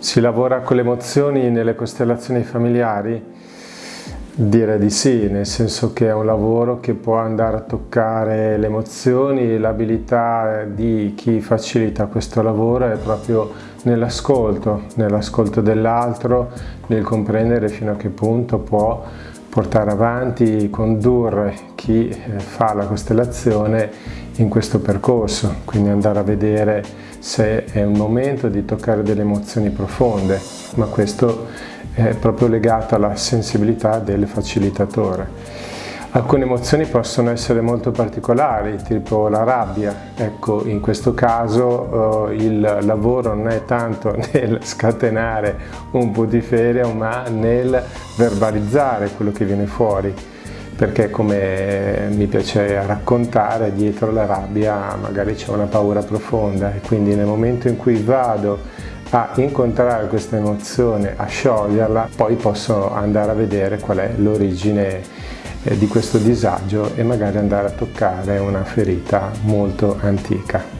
Si lavora con le emozioni nelle costellazioni familiari? Direi di sì, nel senso che è un lavoro che può andare a toccare le emozioni, l'abilità di chi facilita questo lavoro è proprio nell'ascolto, nell'ascolto dell'altro, nel comprendere fino a che punto può portare avanti, condurre chi eh, fa la costellazione in questo percorso, quindi andare a vedere se è un momento di toccare delle emozioni profonde, ma questo è proprio legato alla sensibilità del facilitatore. Alcune emozioni possono essere molto particolari, tipo la rabbia. Ecco, in questo caso eh, il lavoro non è tanto nel scatenare un putiferio, ma nel verbalizzare quello che viene fuori. Perché come mi piace raccontare, dietro la rabbia magari c'è una paura profonda e quindi nel momento in cui vado a incontrare questa emozione, a scioglierla, poi posso andare a vedere qual è l'origine eh, di questo disagio e magari andare a toccare una ferita molto antica.